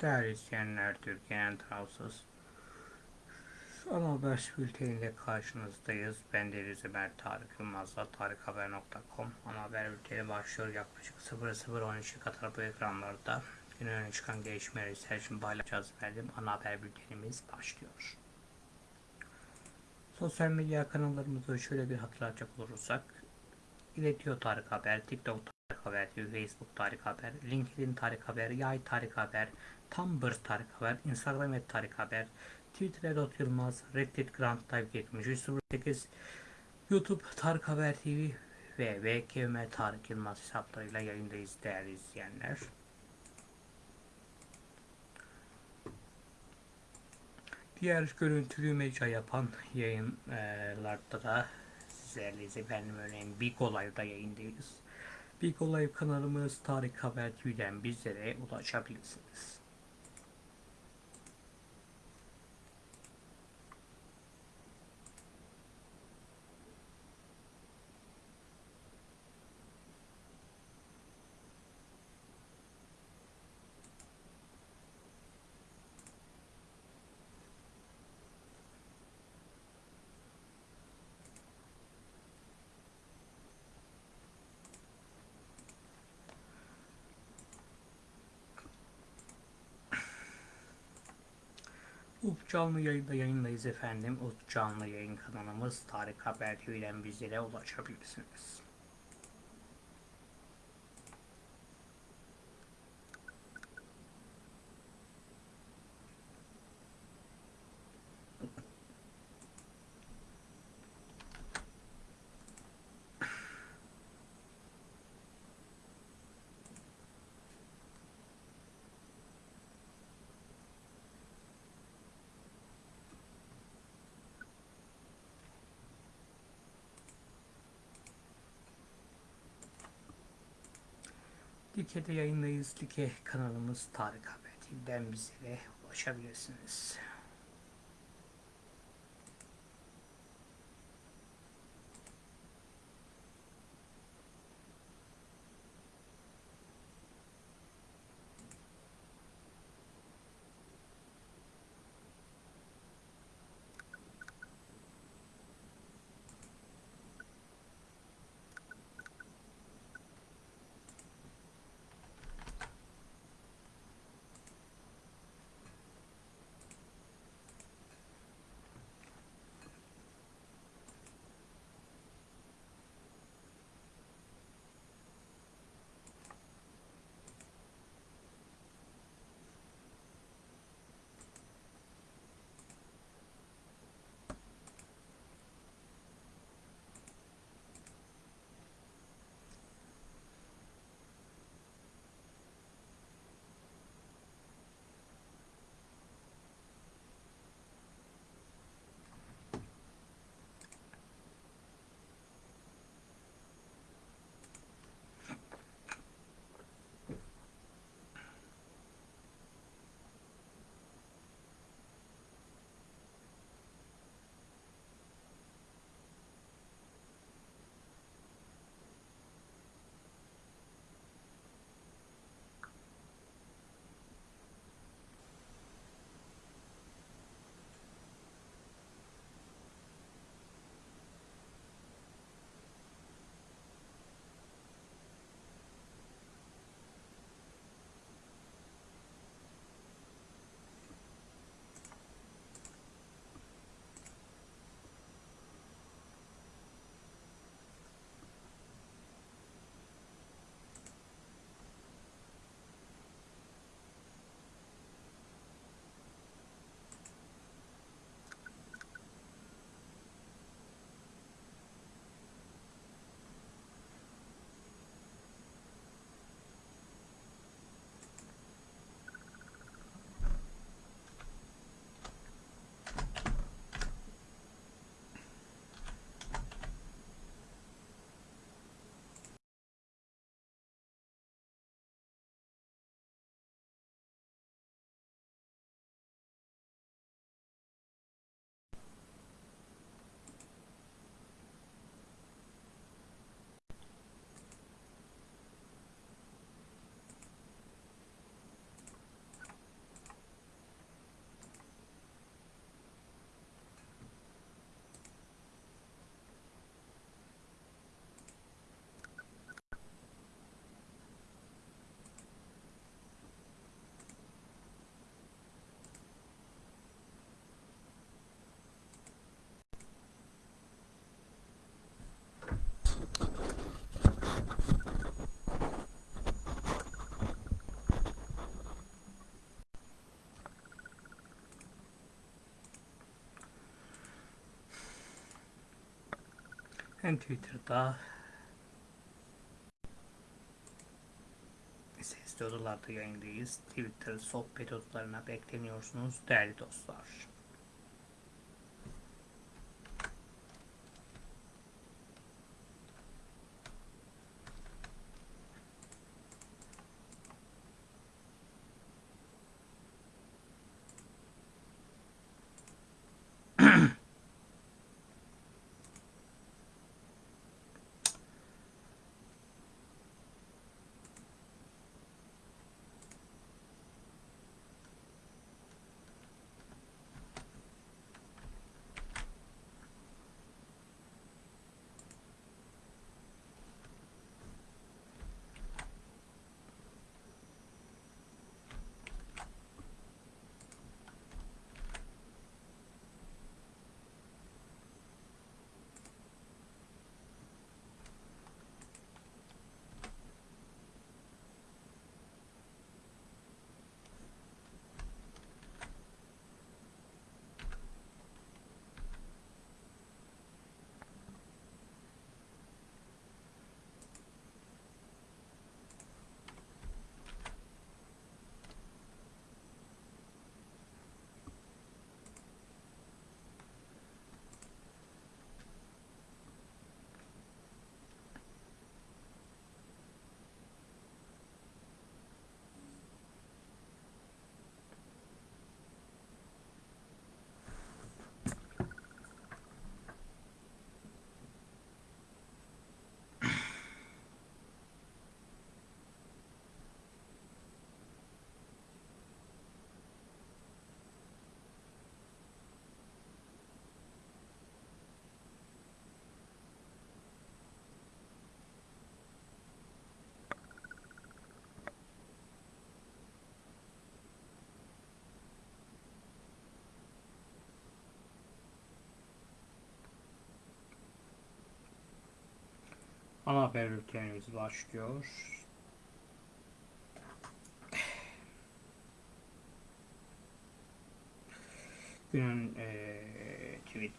Değerli izleyenler, Türkiye'nin tarafsız ana haber bülteniyle karşınızdayız. Ben Deniz Ömer Tarık Yılmaz'la tarikhaber.com ana haber bülteni başlıyor. Yaklaşık 00.13'e kadar bu ekranlarda günün öne çıkan gelişmeleri sizler için paylaşacağız efendim. Ana haber bültenimiz başlıyor. Sosyal medya kanallarımızı şöyle bir hatırlatacak olursak İletiyor Tarık Haber, TikTok Tarık Haber, Facebook Tarık Haber, LinkedIn Tarık Haber, Yay Tarık Haber, Tumblr Tarık Haber, Instagram et Tarık Haber, Twitter Edot Yılmaz, Reddit Grand Type 7308, YouTube Tarık Haber TV ve VKM Tarık Yılmaz hesaplarıyla yayındayız değerli izleyenler. Diğer görüntülü mecra yapan yayınlarda da sizlerleyiz efendim örneğin Big Olay'da yayındayız. Big Olay kanalımız Tarık Haber TV'den bizlere ulaşabilirsiniz. Canlı yayında yayındayız efendim. Up canlı yayın kanalımız Tarık Haber TV'den bizlere ulaşabilirsiniz. Dike'de yayındayız. Dike kanalımız Tarık Haber TV'den bizlere ulaşabilirsiniz. Hem Twitter'da sesli odalarda yayındayız. Twitter sohbet odalarına bekleniyorsunuz değerli dostlar. Ana haber bültenimiz başlıyor. Günün eee tweet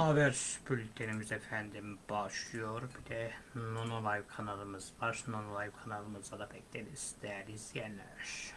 Haber bültenimiz efendim başlıyor. Bir de Nono Live kanalımız var. Nono Live kanalımıza da bekleriz değerli izleyenler.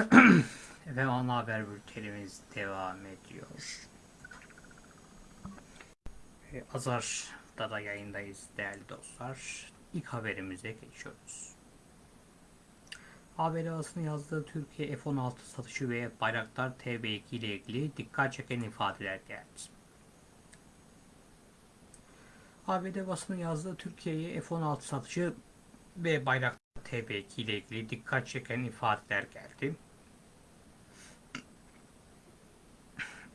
Ve ana haber bültenimiz devam ediyor. Ee, Azar'da da yayındayız değerli dostlar. İlk haberimize geçiyoruz. Haber Havası'nın yazdığı Türkiye F-16 satışı ve Bayraktar TB2 ile ilgili dikkat çeken ifadeler geldi. ABD basının yazdığı Türkiye'ye F-16 satışı ve Bayraktar TB2 ile ilgili dikkat çeken ifadeler geldi.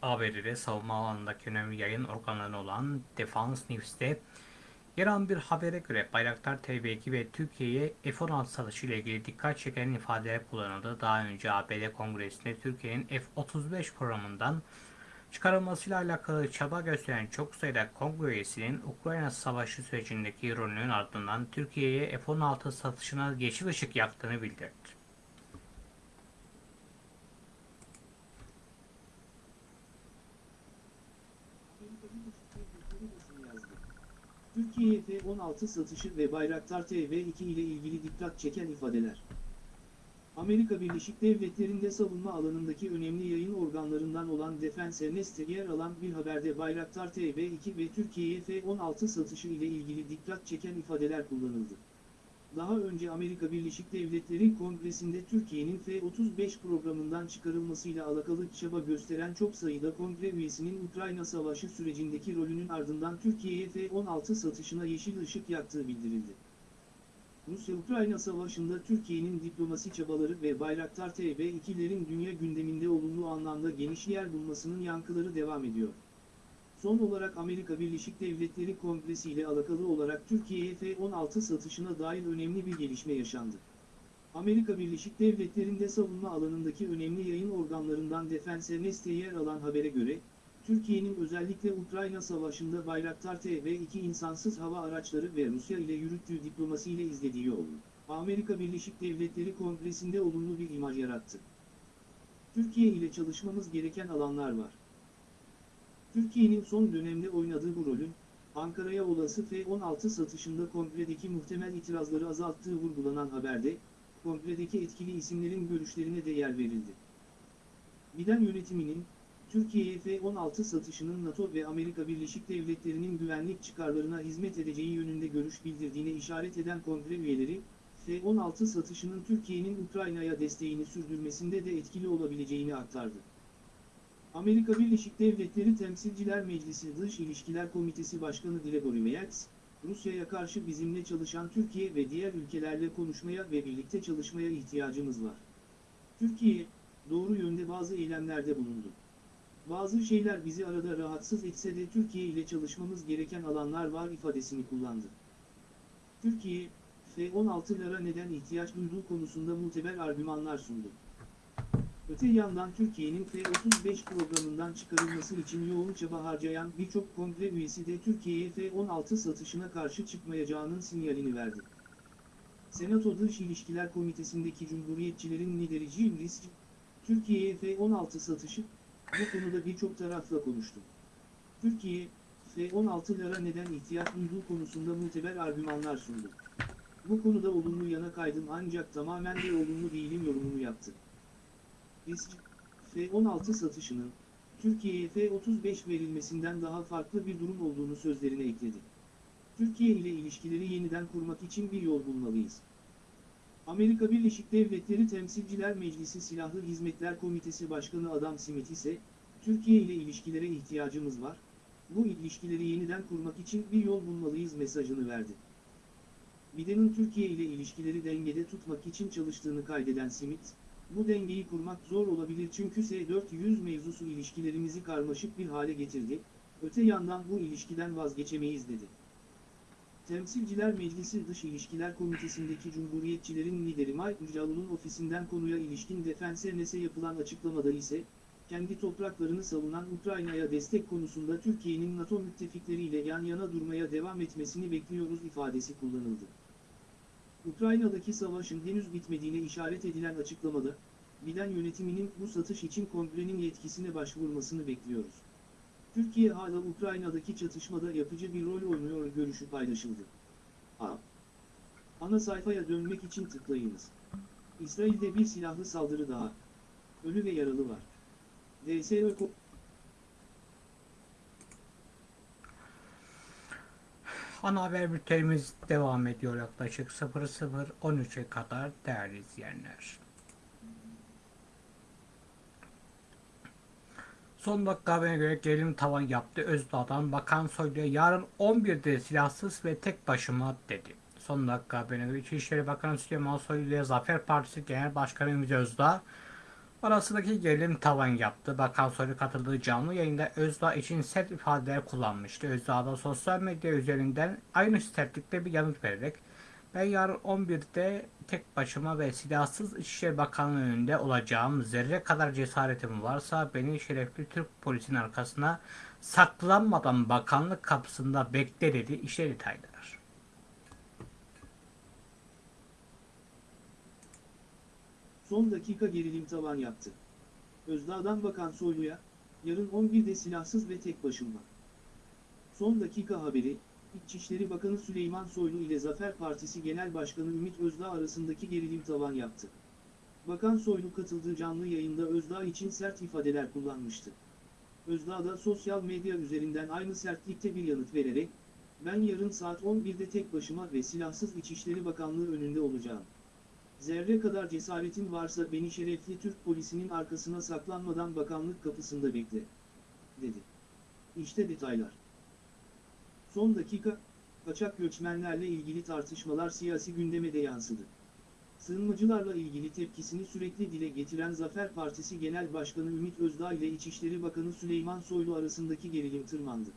ABD'de savunma alanındaki önemli yayın organları olan Defense News'te yer alan bir habere göre Bayraktar TB2 ve Türkiye'ye F-16 satışı ile ilgili dikkat çeken ifadeler kullanıldı. Daha önce ABD Kongresi'nde Türkiye'nin F-35 programından çıkarılmasıyla alakalı çaba gösteren çok sayıda kongre üyesinin Ukrayna Savaşı sürecindeki rolünün ardından Türkiye'ye F-16 satışına yeşil ışık yaktığını bildirdi. Türkiye F-16 satışı ve Bayraktar TB2 ile ilgili dikkat çeken ifadeler. Amerika Birleşik Devletleri'nde savunma alanındaki önemli yayın organlarından olan Defense Nest'te yer alan bir haberde Bayraktar TB2 ve Türkiye'ye F-16 satışı ile ilgili dikkat çeken ifadeler kullanıldı. Daha önce Amerika Birleşik Devletleri Kongresi'nde Türkiye'nin F-35 programından çıkarılmasıyla alakalı çaba gösteren çok sayıda kongre üyesinin Ukrayna Savaşı sürecindeki rolünün ardından Türkiye'ye F-16 satışına yeşil ışık yaktığı bildirildi. Rusya-Ukrayna Savaşı'nda Türkiye'nin diplomasi çabaları ve Bayraktar TB2'lerin dünya gündeminde olumlu anlamda geniş yer bulmasının yankıları devam ediyor. Son olarak Amerika Birleşik Devletleri Kongresi ile alakalı olarak Türkiye'ye F-16 satışına dair önemli bir gelişme yaşandı. Amerika Birleşik Devletleri'nde savunma alanındaki önemli yayın organlarından Defense Nest'e yer alan habere göre, Türkiye'nin özellikle Ukrayna Savaşı'nda Bayraktar TB2 insansız hava araçları ve Rusya ile yürüttüğü diplomasiyle izlediği yolu, Amerika Birleşik Devletleri Kongresi'nde olumlu bir imaj yarattı. Türkiye ile çalışmamız gereken alanlar var. Türkiye'nin son dönemde oynadığı bu rolün, Ankara'ya olası F-16 satışında kongredeki muhtemel itirazları azalttığı vurgulanan haberde, kongredeki etkili isimlerin görüşlerine de yer verildi. Biden yönetiminin, Türkiye'ye F-16 satışının NATO ve Amerika Birleşik Devletleri'nin güvenlik çıkarlarına hizmet edeceği yönünde görüş bildirdiğine işaret eden kongre üyeleri, F-16 satışının Türkiye'nin Ukrayna'ya desteğini sürdürmesinde de etkili olabileceğini aktardı. Amerika Birleşik Devletleri Temsilciler Meclisi Dış İlişkiler Komitesi Başkanı Gregory Meeks, Rusya'ya karşı bizimle çalışan Türkiye ve diğer ülkelerle konuşmaya ve birlikte çalışmaya ihtiyacımız var. Türkiye, doğru yönde bazı eylemlerde bulundu. Bazı şeyler bizi arada rahatsız etse de Türkiye ile çalışmamız gereken alanlar var ifadesini kullandı. Türkiye, F-16'lara neden ihtiyaç duyduğu konusunda muteber argümanlar sundu. Öte yandan Türkiye'nin F-35 programından çıkarılması için yoğun çaba harcayan birçok kongre üyesi de Türkiye'ye F-16 satışına karşı çıkmayacağının sinyalini verdi. Senato Dış İlişkiler Komitesi'ndeki Cumhuriyetçilerin lideri Jim Risch, Türkiye'ye F-16 satışı, bu konuda birçok tarafla konuştu. Türkiye, F-16'lara neden ihtiyaç duyduğu konusunda muteber argümanlar sundu. Bu konuda olumlu yana kaydım ancak tamamen de olumlu değilim yorumunu yaptı. Risk, F-16 satışının, Türkiye'ye F-35 verilmesinden daha farklı bir durum olduğunu sözlerine ekledi. Türkiye ile ilişkileri yeniden kurmak için bir yol bulmalıyız. Amerika Birleşik Devletleri Temsilciler Meclisi Silahlı Hizmetler Komitesi Başkanı Adam Smith ise, Türkiye ile ilişkilere ihtiyacımız var, bu ilişkileri yeniden kurmak için bir yol bulmalıyız mesajını verdi. Biden'ın Türkiye ile ilişkileri dengede tutmak için çalıştığını kaydeden Smith, bu dengeyi kurmak zor olabilir çünkü S-400 mevzusu ilişkilerimizi karmaşık bir hale getirdi, öte yandan bu ilişkiden vazgeçemeyiz dedi. Temsilciler Meclisi Dış İlişkiler Komitesi'ndeki Cumhuriyetçilerin lideri Mike Jalun'un ofisinden konuya ilişkin Defense yapılan açıklamada ise, kendi topraklarını savunan Ukrayna'ya destek konusunda Türkiye'nin NATO müttefikleriyle yan yana durmaya devam etmesini bekliyoruz ifadesi kullanıldı. Ukrayna'daki savaşın henüz bitmediğine işaret edilen açıklamada, Biden yönetiminin bu satış için kongrenin yetkisine başvurmasını bekliyoruz. Türkiye hala Ukrayna'daki çatışmada yapıcı bir rol oynuyor görüşü paylaşıldı. A. Ana sayfaya dönmek için tıklayınız. İsrail'de bir silahlı saldırı daha. Ölü ve yaralı var. DSÖ Ana haber bültenimiz devam ediyor yaklaşık 00.13'e kadar değerli izleyenler. Son dakika haberine göre gerilim tavan yaptı. Özdağ'dan Bakan Soylu'ya yarın 11'de silahsız ve tek başıma dedi. Son dakika haberine göre İçişleri Bakanı Süleyman Soylu ile Zafer Partisi Genel Başkanı Ümit Özdağ arasındaki gerilim tavan yaptı. Bakan Soylu katıldığı canlı yayında Özdağ için sert ifadeler kullanmıştı. Özdağ da sosyal medya üzerinden aynı sertlikte bir yanıt vererek ben yarın 11'de tek başıma ve silahsız İçişleri Bakanlığı önünde olacağım. Zerre kadar cesaretim varsa beni şerefli Türk polisinin arkasına saklanmadan bakanlık kapısında bekle dedi. İşte detaylar. Son dakika gerilim tavan yaptı. Özdağ'dan Bakan Soylu'ya, yarın 11'de silahsız ve tek başıma. Son dakika haberi, İçişleri Bakanı Süleyman Soylu ile Zafer Partisi Genel Başkanı Ümit Özdağ arasındaki gerilim tavan yaptı. Bakan Soylu katıldığı canlı yayında Özdağ için sert ifadeler kullanmıştı. Özdağ da sosyal medya üzerinden aynı sertlikte bir yanıt vererek, ben yarın saat 11'de tek başıma ve silahsız İçişleri Bakanlığı önünde olacağım. Zerre kadar cesaretin varsa beni şerefli Türk polisinin arkasına saklanmadan bakanlık kapısında bekle, dedi. İşte detaylar. Son dakika, kaçak göçmenlerle ilgili tartışmalar siyasi gündeme de yansıdı. Sığınmacılarla ilgili tepkisini sürekli dile getiren Zafer Partisi Genel Başkanı Ümit Özdağ ile İçişleri Bakanı Süleyman Soylu arasındaki gerilim tırmandı.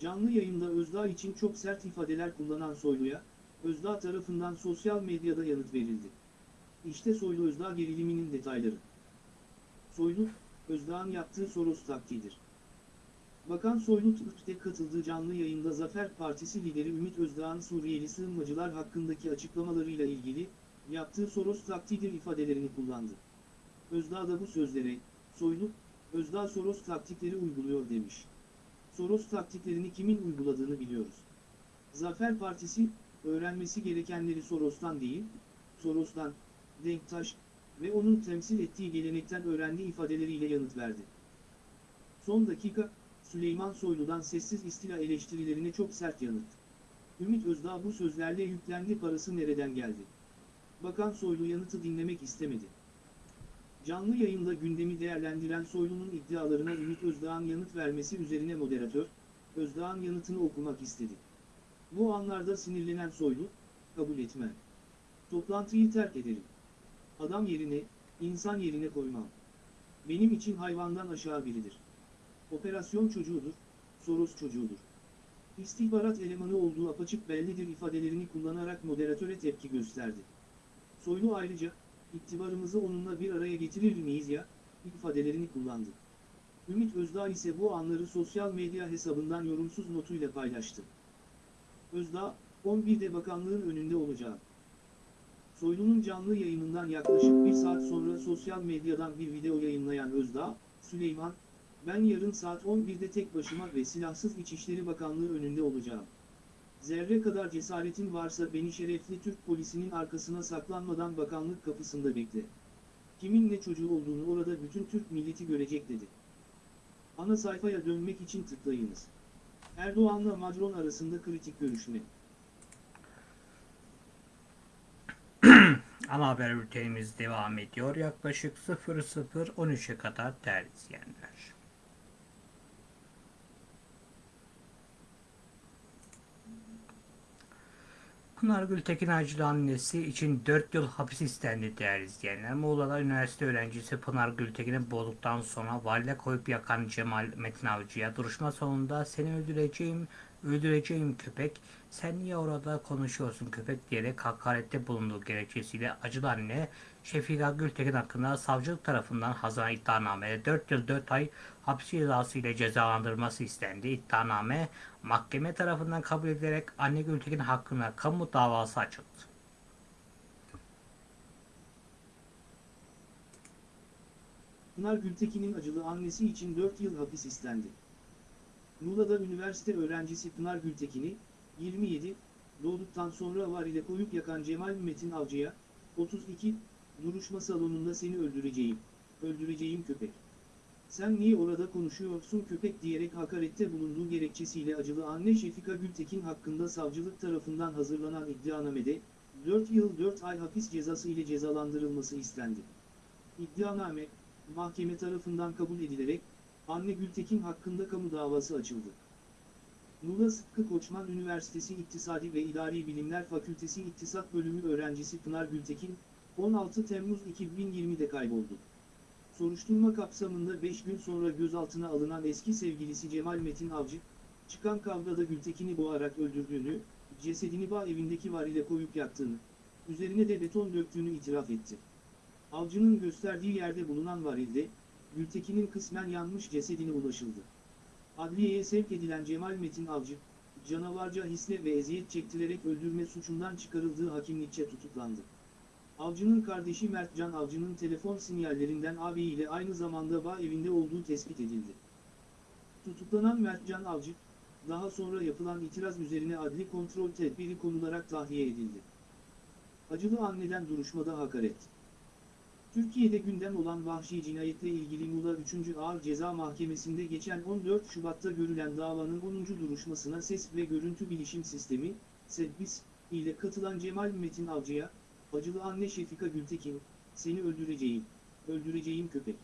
Canlı yayında Özdağ için çok sert ifadeler kullanan Soylu'ya, Özdağ tarafından sosyal medyada yanıt verildi. İşte Soylu Özdağ geriliminin detayları. Soylu, Özdağ'ın yaptığı Soros taktiğidir. Bakan Soylu Türk'te katıldığı canlı yayında Zafer Partisi lideri Ümit Özdağ'ın Suriyeli sığınmacılar hakkındaki açıklamalarıyla ilgili, yaptığı Soros taktiğidir ifadelerini kullandı. Özdağ da bu sözlere, Soylu, Özdağ Soros taktikleri uyguluyor demiş. Soros taktiklerini kimin uyguladığını biliyoruz. Zafer Partisi, öğrenmesi gerekenleri Soros'tan değil, Soros'tan, Denktaş ve onun temsil ettiği gelenekten öğrendiği ifadeleriyle yanıt verdi. Son dakika, Süleyman Soylu'dan sessiz istila eleştirilerine çok sert yanıt. Ümit Özdağ bu sözlerle yüklendi parası nereden geldi? Bakan Soylu yanıtı dinlemek istemedi. Canlı yayında gündemi değerlendiren Soylu'nun iddialarına Ümit Özdağ'ın yanıt vermesi üzerine moderatör, Özdağ'ın yanıtını okumak istedi. Bu anlarda sinirlenen Soylu, kabul etmem. Toplantıyı terk ederim. Adam yerine, insan yerine koymam. Benim için hayvandan aşağı biridir. Operasyon çocuğudur, Soros çocuğudur. İstihbarat elemanı olduğu apaçık bellidir ifadelerini kullanarak moderatöre tepki gösterdi. Soylu ayrıca, iktidarımızı onunla bir araya getirir miyiz ya, ifadelerini kullandı. Ümit Özdağ ise bu anları sosyal medya hesabından yorumsuz notuyla paylaştı. Özdağ, 11'de bakanlığın önünde olacağım. Soylu'nun canlı yayınından yaklaşık bir saat sonra sosyal medyadan bir video yayınlayan Özdağ, Süleyman, ben yarın saat 11'de tek başıma ve silahsız İçişleri Bakanlığı önünde olacağım. Zerre kadar cesaretin varsa beni şerefli Türk polisinin arkasına saklanmadan bakanlık kapısında bekle. Kimin ne çocuğu olduğunu orada bütün Türk milleti görecek dedi. Ana sayfaya dönmek için tıklayınız. Erdoğan'la Macron arasında kritik görüşme. Ana haber bültenimiz devam ediyor. Yaklaşık 00.13'e kadar değerli izleyenler. Pınar Gültekin Acılı annesi için 4 yıl hapis istendi değerli izleyenler. Muğla'da üniversite öğrencisi Pınar Gültekin'i boğduktan sonra valide koyup yakan Cemal Metin Avcı'ya duruşma sonunda seni öldüreceğim, öldüreceğim köpek, sen niye orada konuşuyorsun köpek diyerek hakarette bulunduğu gerekçesiyle Acılı anne Şefika Gültekin hakkında savcılık tarafından hazırlanan iddianamede 4 yıl 4 ay hapis cezası ile cezalandırılması istendi. İddianame mahkeme tarafından kabul edilerek anne Gültekin hakkında kamu davası açıldı. Pınar Gültekin'in acılı annesi için 4 yıl hapis istendi. Muğla'da üniversite öğrencisi Pınar Gültekin'i, 27, doğduktan sonra var ile koyup yakan Cemal Metin Avcı'ya, 32, duruşma salonunda seni öldüreceğim, öldüreceğim köpek. Sen niye orada konuşuyorsun köpek diyerek hakarette bulunduğu gerekçesiyle acılı anne Şefika Gültekin hakkında savcılık tarafından hazırlanan iddianamede, 4 yıl 4 ay hapis cezası ile cezalandırılması istendi. İddianame, mahkeme tarafından kabul edilerek, anne Gültekin hakkında kamu davası açıldı. Muğla Sıtkı Koçman Üniversitesi İktisadi ve İdari Bilimler Fakültesi İktisat Bölümü öğrencisi Pınar Gültekin, 16 Temmuz 2020'de kayboldu. Soruşturma kapsamında 5 gün sonra gözaltına alınan eski sevgilisi Cemal Metin Avcı, çıkan kavgada Gültekin'i boğarak öldürdüğünü, cesedini bağ evindeki varile koyup yaktığını, üzerine de beton döktüğünü itiraf etti. Avcının gösterdiği yerde bulunan varilde, Gültekin'in kısmen yanmış cesedine ulaşıldı. Adliyeye sevk edilen Cemal Metin Avcı, canavarca hisle ve eziyet çektirerek öldürme suçundan çıkarıldığı hakimlikçe tutuklandı. Avcının kardeşi Mertcan Avcı'nın telefon sinyallerinden ağabeyiyle aynı zamanda bağ evinde olduğu tespit edildi. Tutuklanan Mertcan Avcı, daha sonra yapılan itiraz üzerine adli kontrol tedbiri konularak tahliye edildi. Acılı anneden duruşmada hakaret. Türkiye'de gündem olan vahşi cinayetle ilgili Muğla 3. Ağır Ceza Mahkemesi'nde geçen 14 Şubat'ta görülen davanın 10. duruşmasına ses ve görüntü bilişim sistemi, SEDBİS, ile katılan Cemal Metin Avcı'ya, acılı anne Şefika Gültekin, seni öldüreceğim, öldüreceğim köpek.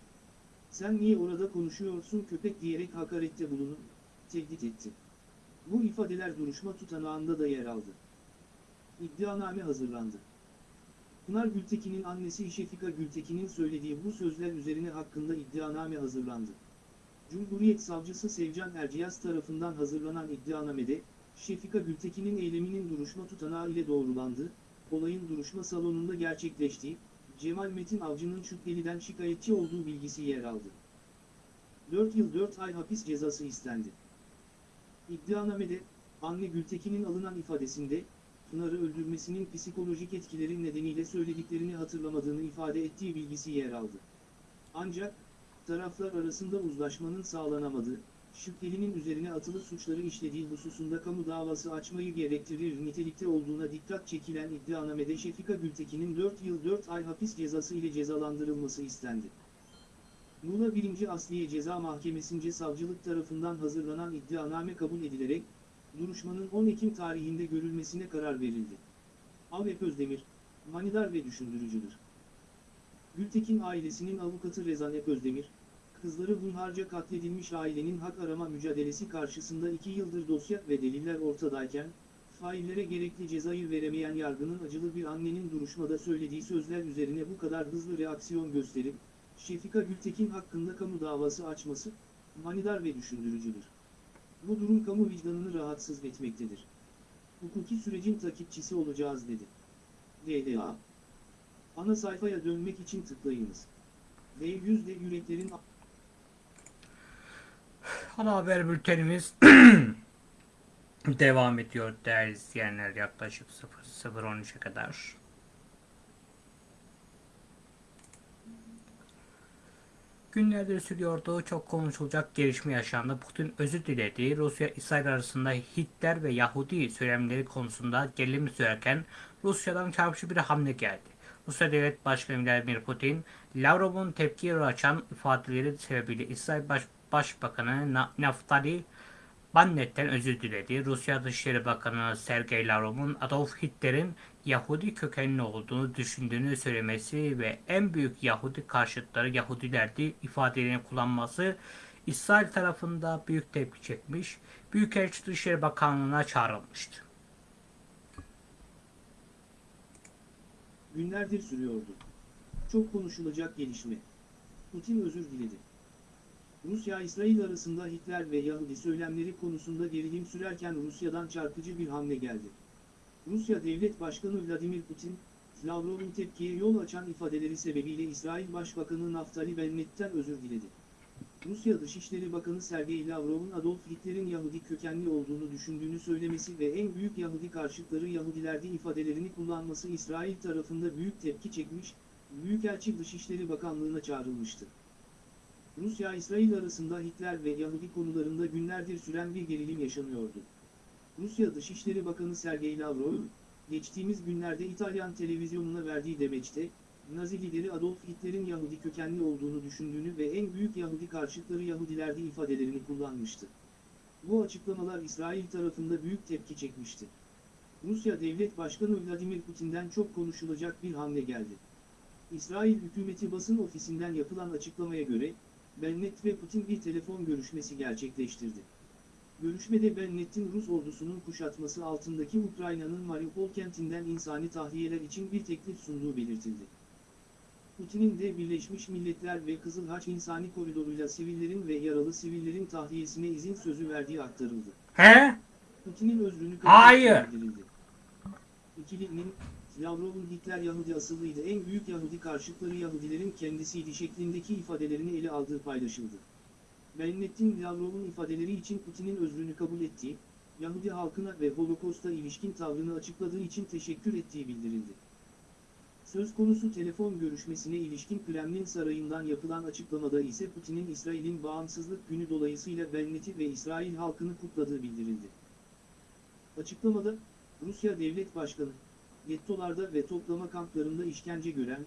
Sen niye orada konuşuyorsun köpek diyerek hakarette bulunup, tehdit etti. Bu ifadeler duruşma tutanağında da yer aldı. İddianame hazırlandı. Pınar Gültekin'in annesi Şefika Gültekin'in söylediği bu sözler üzerine hakkında iddianame hazırlandı. Cumhuriyet Savcısı Sevcan Erciyaz tarafından hazırlanan iddianamede, Şefika Gültekin'in eyleminin duruşma tutanağı ile doğrulandı, olayın duruşma salonunda gerçekleştiği, Cemal Metin Avcı'nın şüpheliden şikayetçi olduğu bilgisi yer aldı. 4 yıl 4 ay hapis cezası istendi. İddianamede, anne Gültekin'in alınan ifadesinde, Pınar'ı öldürmesinin psikolojik etkileri nedeniyle söylediklerini hatırlamadığını ifade ettiği bilgisi yer aldı. Ancak, taraflar arasında uzlaşmanın sağlanamadığı, şüphelinin üzerine atılı suçları işlediği hususunda kamu davası açmayı gerektirir nitelikte olduğuna dikkat çekilen iddianamede Şefika Gültekin'in 4 yıl 4 ay hapis cezası ile cezalandırılması istendi. Muğla 1. Asliye Ceza Mahkemesi'nce savcılık tarafından hazırlanan iddianame kabul edilerek, duruşmanın 10 Ekim tarihinde görülmesine karar verildi. Avep Özdemir, manidar ve düşündürücüdür. Gültekin ailesinin avukatı Rezan Ep Özdemir, kızları hunharca katledilmiş ailenin hak arama mücadelesi karşısında 2 yıldır dosya ve deliller ortadayken, faillere gerekli cezayı veremeyen yargının acılı bir annenin duruşmada söylediği sözler üzerine bu kadar hızlı reaksiyon gösterip, Şefika Gültekin hakkında kamu davası açması, manidar ve düşündürücüdür. Bu durum kamu vicdanını rahatsız etmektedir. Hukuki sürecin takipçisi olacağız dedi. DDA Ana sayfaya dönmek için tıklayınız. V yüzde yüreklerin Ana haber bültenimiz devam ediyor değerli izleyenler yaklaşık 00.13'e kadar. Günlerdir sürüyordu çok konuşulacak gelişme yaşandı. Putin özür diledi. Rusya İsrail arasında Hitler ve Yahudi söylemleri konusunda gerilim sürerken Rusya'dan çarpıcı bir hamle geldi. Rusya Devlet Başkanı Vladimir Putin, Lavrov'un tepkiye açan ifadeleri sebebiyle İsrail Baş Başbakanı Na Naftali Bennett'ten özür diledi. Rusya Dışişleri Bakanı Sergey Lavrov'un Adolf Hitler'in Yahudi kökenli olduğunu düşündüğünü söylemesi ve en büyük Yahudi karşıtları Yahudilerdi ifadelerini kullanması İsrail tarafında büyük tepki çekmiş. Büyükelçi Dışişleri Bakanlığı'na çağrılmıştı. günlerdir sürüyordu. Çok konuşulacak gelişme. Putin özür diledi. Rusya-İsrail arasında Hitler ve Yahudi söylemleri konusunda gerilim sürerken Rusya'dan çarpıcı bir hamle geldi. Rusya Devlet Başkanı Vladimir Putin, Lavrov'un tepkiye yol açan ifadeleri sebebiyle İsrail Başbakanı Naftali Bennett'ten özür diledi. Rusya Dışişleri Bakanı Sergey Lavrov'un Adolf Hitler'in Yahudi kökenli olduğunu düşündüğünü söylemesi ve en büyük Yahudi karşıtları Yahudilerdi ifadelerini kullanması İsrail tarafında büyük tepki çekmiş, Büyükelçi Dışişleri Bakanlığı'na çağrılmıştı. Rusya-İsrail arasında Hitler ve Yahudi konularında günlerdir süren bir gerilim yaşanıyordu. Rusya Dışişleri Bakanı Sergey Lavrov, geçtiğimiz günlerde İtalyan televizyonuna verdiği demeçte, Nazi lideri Adolf Hitler'in Yahudi kökenli olduğunu düşündüğünü ve en büyük Yahudi karşıtları Yahudilerdi ifadelerini kullanmıştı. Bu açıklamalar İsrail tarafında büyük tepki çekmişti. Rusya Devlet Başkanı Vladimir Putin'den çok konuşulacak bir hamle geldi. İsrail hükümeti basın ofisinden yapılan açıklamaya göre, Bennett ve Putin bir telefon görüşmesi gerçekleştirdi. Görüşmede Bennett'in Rus ordusunun kuşatması altındaki Ukrayna'nın Mariupol kentinden insani tahliyeler için bir teklif sunduğu belirtildi. Putin'in de Birleşmiş Milletler ve Kızıl Haç İnsani Koridoru'yla sivillerin ve yaralı sivillerin tahliyesine izin sözü verdiği aktarıldı. He? Putin'in özrünü kabul Hayır. İkilinin, Lavrov'un Hitler Yahudi asıllıydı en büyük Yahudi karşıtları Yahudilerin kendisiydi şeklindeki ifadelerini ele aldığı paylaşıldı. Bennett'in Lavrov'un ifadeleri için Putin'in özrünü kabul ettiği, Yahudi halkına ve Holocaust'a ilişkin tavrını açıkladığı için teşekkür ettiği bildirildi. Söz konusu telefon görüşmesine ilişkin Kremlin sarayından yapılan açıklamada ise Putin'in İsrail'in bağımsızlık günü dolayısıyla Bennett'i ve İsrail halkını kutladığı bildirildi. Açıklamada, Rusya Devlet Başkanı, gettolarda ve toplama kamplarında işkence gören,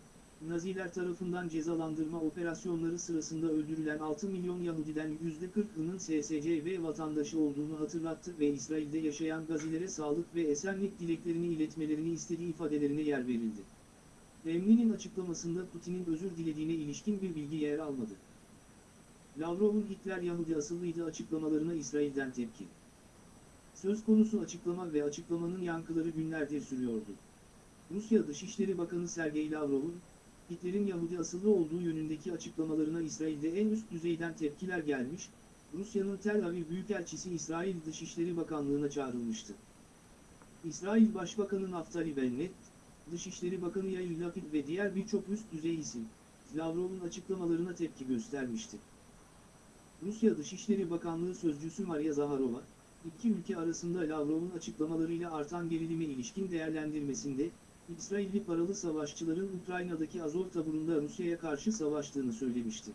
Naziler tarafından cezalandırma operasyonları sırasında öldürülen 6 milyon Yahudiden %40'ının SSCV vatandaşı olduğunu hatırlattı ve İsrail'de yaşayan Gazilere sağlık ve esenlik dileklerini iletmelerini istediği ifadelerine yer verildi. Kremlin'in açıklamasında Putin'in özür dilediğine ilişkin bir bilgi yer almadı. Lavrov'un Hitler Yahudi asıllıydı açıklamalarına İsrail'den tepki. Söz konusu açıklama ve açıklamanın yankıları günlerdir sürüyordu. Rusya Dışişleri Bakanı Sergey Lavrov'un, Hitler'in Yahudi asıllı olduğu yönündeki açıklamalarına İsrail'de en üst düzeyden tepkiler gelmiş, Rusya'nın Tel Aviv Büyükelçisi İsrail Dışişleri Bakanlığı'na çağrılmıştı. İsrail Başbakanı Naftali Bennett, Dışişleri Bakanı Yair Lapid ve diğer birçok üst düzey isim, Lavrov'un açıklamalarına tepki göstermişti. Rusya Dışişleri Bakanlığı Sözcüsü Maria Zaharova, iki ülke arasında Lavrov'un açıklamalarıyla artan gerilime ilişkin değerlendirmesinde, İsrailli paralı savaşçıların Ukrayna'daki Azov taburunda Rusya'ya karşı savaştığını söylemişti.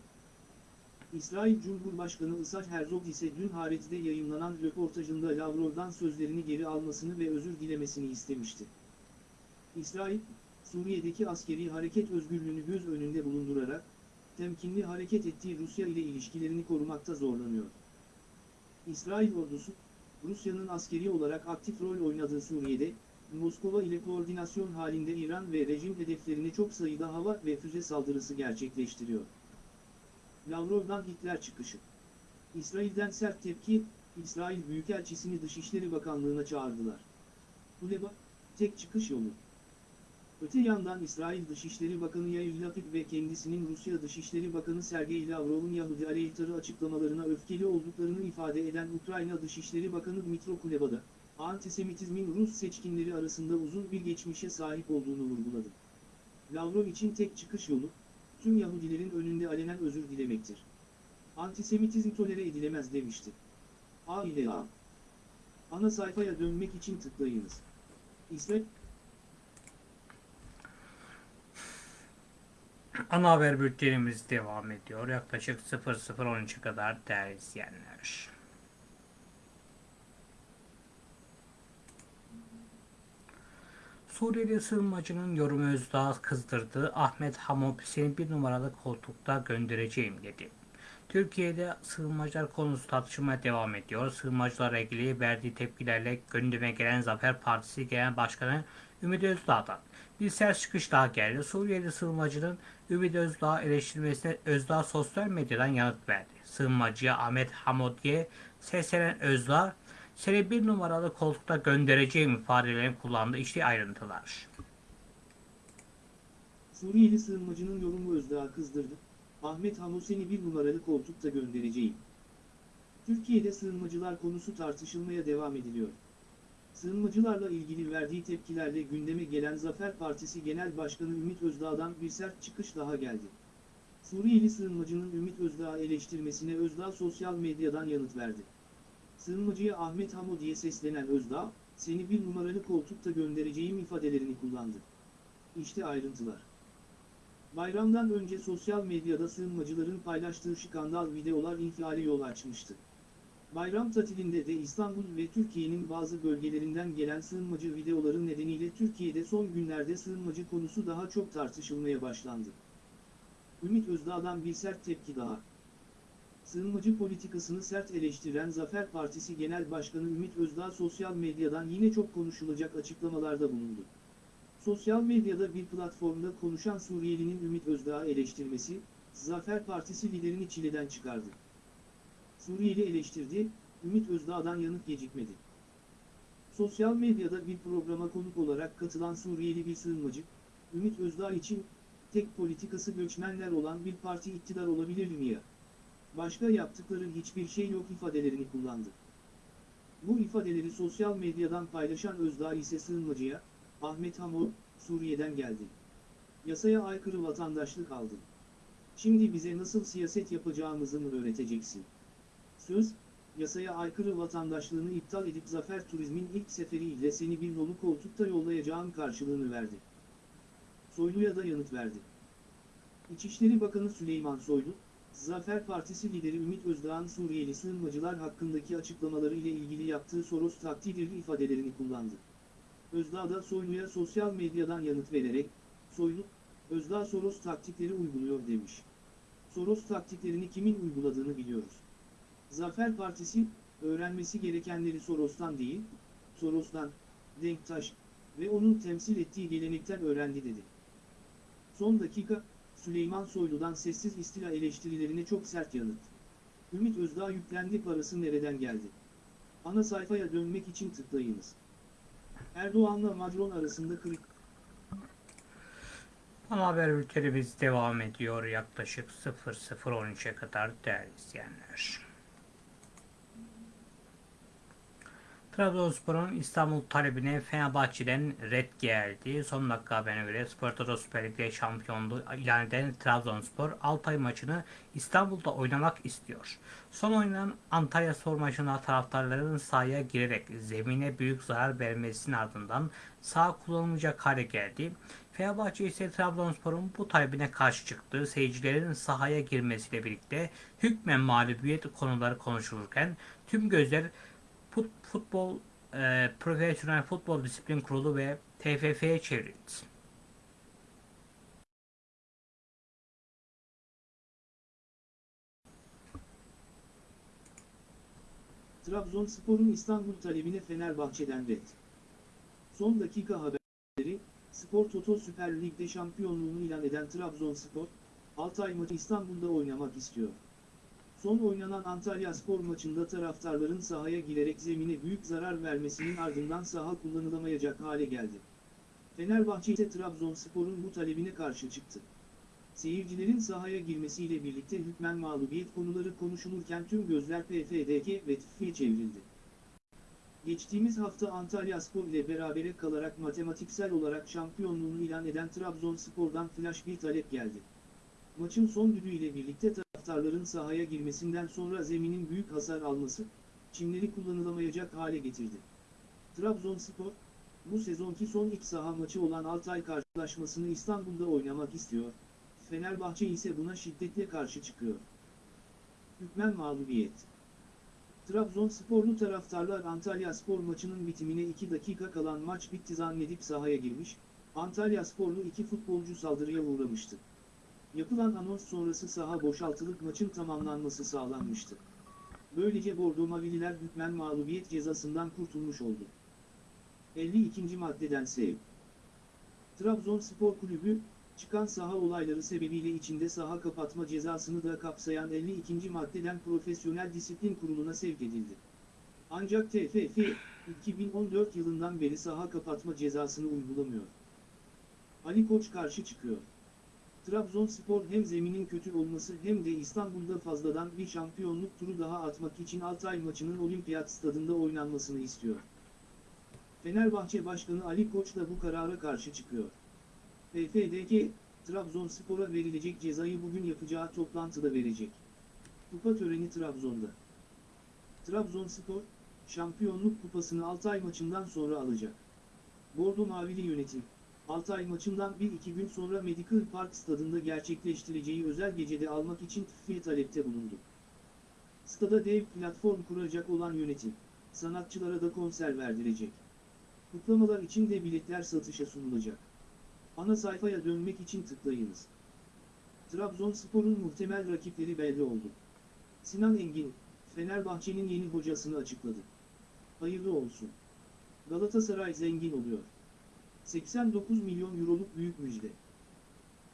İsrail Cumhurbaşkanı Isaac Herzog ise dün Haaretz'de yayınlanan röportajında Lavrov'dan sözlerini geri almasını ve özür dilemesini istemişti. İsrail, Suriye'deki askeri hareket özgürlüğünü göz önünde bulundurarak, temkinli hareket ettiği Rusya ile ilişkilerini korumakta zorlanıyor. İsrail ordusu, Rusya'nın askeri olarak aktif rol oynadığı Suriye'de, Moskova ile koordinasyon halinde İran ve rejim hedeflerine çok sayıda hava ve füze saldırısı gerçekleştiriyor. Lavrov'dan Hitler çıkışı. İsrail'den sert tepki, İsrail Büyükelçisini Dışişleri Bakanlığı'na çağırdılar. Huleba, tek çıkış yolu. Öte yandan İsrail Dışişleri Bakanı Yair Lapid ve kendisinin Rusya Dışişleri Bakanı Sergey Lavrov'un Yahudi aleyhtarı açıklamalarına öfkeli olduklarını ifade eden Ukrayna Dışişleri Bakanı Dmitro Kuleba antisemitizmin Rus seçkinleri arasında uzun bir geçmişe sahip olduğunu vurguladı. Lavrov için tek çıkış yolu, tüm Yahudilerin önünde alenen özür dilemektir. Antisemitizm tolere edilemez demişti. A ile A. Ana sayfaya dönmek için tıklayınız. İsrail Ana haber bültenimiz devam ediyor. Yaklaşık 00.13'e kadar değerli izleyenler. Suriyeli sığınmacının yorumu Özdağ kızdırdı. Ahmet Hamop seni bir numaralı koltukta göndereceğim dedi. Türkiye'de sığınmacılar konusu tartışmaya devam ediyor. Sığınmacılarla ilgili verdiği tepkilerle gündeme gelen Zafer Partisi Genel Başkanı Ümit Özdağ'dan bir sert çıkış daha geldi. Suriyeli sığınmacının Ümit Özdağ eleştirmesine Özdağ sosyal medyadan yanıt verdi. Sığınmacıya Ahmet Hamodi'ye seslenen Özdağ, seni bir numaralı koltukta göndereceğim ifadelerini kullandı. İşte ayrıntılar. Suriyeli sığınmacının yorumu Özdağ'ı kızdırdı. Ahmet Hamusen'i bir numaralı koltukta göndereceğim. Türkiye'de sığınmacılar konusu tartışılmaya devam ediliyor. Sığınmacılarla ilgili verdiği tepkilerle gündeme gelen Zafer Partisi Genel Başkanı Ümit Özdağ'dan bir sert çıkış daha geldi. Suriyeli sığınmacının Ümit Özdağ'ı eleştirmesine Özdağ sosyal medyadan yanıt verdi. Sığınmacıya Ahmet Hamodi'ye seslenen Özdağ, seni bir numaralı koltukta göndereceğim ifadelerini kullandı. İşte ayrıntılar. Bayramdan önce sosyal medyada sığınmacıların paylaştığı skandal videolar infiale yol açmıştı. Bayram tatilinde de İstanbul ve Türkiye'nin bazı bölgelerinden gelen sığınmacı videoları nedeniyle Türkiye'de son günlerde sığınmacı konusu daha çok tartışılmaya başlandı. Ümit Özdağ'dan bir sert tepki daha. Sığınmacı politikasını sert eleştiren Zafer Partisi Genel Başkanı Ümit Özdağ sosyal medyadan yine çok konuşulacak açıklamalarda bulundu. Sosyal medyada bir platformda konuşan Suriyelinin Ümit Özdağ'ı eleştirmesi, Zafer Partisi liderini çileden çıkardı. Suriyeli eleştirdi, Ümit Özdağ'dan yanıt gecikmedi. Sosyal medyada bir programa konuk olarak katılan Suriyeli bir sığınmacı, Ümit Özdağ için tek politikası göçmenler olan bir parti iktidar olabilir mi ya? Başka yaptıkları hiçbir şey yok ifadelerini kullandı. Bu ifadeleri sosyal medyadan paylaşan Özdağ ise sığınmacıya, Ahmet Hamo, Suriye'den geldi. Yasaya aykırı vatandaşlık aldı. Şimdi bize nasıl siyaset yapacağımızı mı öğreteceksin? Söz, yasaya aykırı vatandaşlığını iptal edip Zafer Turizm'in ilk seferiyle seni bir nolu koltukta yollayacağım karşılığını verdi. Soylu'ya da yanıt verdi. İçişleri Bakanı Süleyman Soylu, Zafer Partisi lideri Ümit Özdağ'ın Suriyeli sığınmacılar hakkındaki açıklamaları ile ilgili yaptığı Soros takdirli ifadelerini kullandı. Özdağ da Soylu'ya sosyal medyadan yanıt vererek, Soylu, Özdağ Soros taktikleri uyguluyor demiş. Soros taktiklerini kimin uyguladığını biliyoruz. Zafer Partisi, öğrenmesi gerekenleri Soros'tan değil, Soros'tan, Denktaş ve onun temsil ettiği gelenekten öğrendi dedi. Son dakika, Süleyman Soylu'dan sessiz istila eleştirilerine çok sert yanıt. Ümit Özdağ yüklendi parası nereden geldi? Ana sayfaya dönmek için tıklayınız. Erdoğan'la Macron arasında kırık Ana haber bültenimiz devam ediyor yaklaşık 00.13'e kadar değerli izleyenler. Trabzonspor'un İstanbul talebine Fenerbahçe'den red geldi. Son dakika haberine göre Spor Toto Süper Lig'de şampiyonluğu ilan eden Trabzonspor Altay maçını İstanbul'da oynamak istiyor. Son oynanan Antalya Spor maçında taraftarların sahaya girerek zemine büyük zarar vermesinin ardından sağ kullanılmayacak hale geldi. Fenerbahçe ise Trabzonspor'un bu talebine karşı çıktı. Seyircilerin sahaya girmesiyle birlikte hükmen mağlubiyet konuları konuşulurken tüm gözler Fut- Futbol e, Profesyonel Futbol Disiplin Kurulu ve TFF'ye çevrildi. Trabzonspor'un İstanbul talebine Fenerbahçe'den red. Son dakika haberleri, Spor Toto Süper Lig'de şampiyonluğunu ilan eden Trabzonspor, Altay maçı İstanbul'da oynamak istiyor. Son oynanan Antalya Spor maçında taraftarların sahaya girerek zemine büyük zarar vermesinin ardından saha kullanılamayacak hale geldi. Fenerbahçe ise Trabzonspor'un bu talebine karşı çıktı. Seyircilerin sahaya girmesiyle birlikte hükmen mağlubiyet konuları konuşulurken tüm gözler PFDK ve TÜFF'ye çevrildi. Geçtiğimiz hafta Antalya Spor ile berabere kalarak matematiksel olarak şampiyonluğunu ilan eden Trabzonspor'dan flash bir talep geldi. Maçın son düdüğüyle birlikte taraftarların sahaya girmesinden sonra zeminin büyük hasar alması, çimleri kullanılamayacak hale getirdi. Trabzonspor, bu sezonki son iç saha maçı olan Altay karşılaşmasını İstanbul'da oynamak istiyor, Fenerbahçe ise buna şiddetle karşı çıkıyor. Hükmen mağlubiyet Trabzonsporlu taraftarlar Antalya Spor maçının bitimine 2 dakika kalan maç bitti zannedip sahaya girmiş, Antalya Sporlu iki futbolcu saldırıya uğramıştı. Yapılan anons sonrası saha boşaltılıp maçın tamamlanması sağlanmıştı. Böylece Bordo Mavililer hükmen mağlubiyet cezasından kurtulmuş oldu. 52. maddeden sev. Trabzonspor Kulübü, çıkan saha olayları sebebiyle içinde saha kapatma cezasını da kapsayan 52. maddeden Profesyonel Disiplin Kurulu'na sevk edildi. Ancak TFF, 2014 yılından beri saha kapatma cezasını uygulamıyor. Ali Koç karşı çıkıyor. Trabzonspor hem zeminin kötü olması hem de İstanbul'da fazladan bir şampiyonluk turu daha atmak için Altay maçının olimpiyat stadında oynanmasını istiyor. Fenerbahçe Başkanı Ali Koç da bu karara karşı çıkıyor. PFDK, Trabzonspor'a verilecek cezayı bugün yapacağı toplantıda verecek. Kupa töreni Trabzon'da. Trabzonspor, şampiyonluk kupasını Altay maçından sonra alacak. Bordo Mavili yönetim, Altay maçından bir iki gün sonra Medical Park stadında gerçekleştireceği özel gecede almak için TÜFF'ye talepte bulundu. Stada dev platform kuracak olan yönetim, sanatçılara da konser verdirecek. Kutlamalar için de biletler satışa sunulacak. Ana sayfaya dönmek için tıklayınız. Trabzonspor'un muhtemel rakipleri belli oldu. Sinan Engin, Fenerbahçe'nin yeni hocasını açıkladı. Hayırlı olsun. Galatasaray zengin oluyor. 89 milyon euroluk büyük müjde.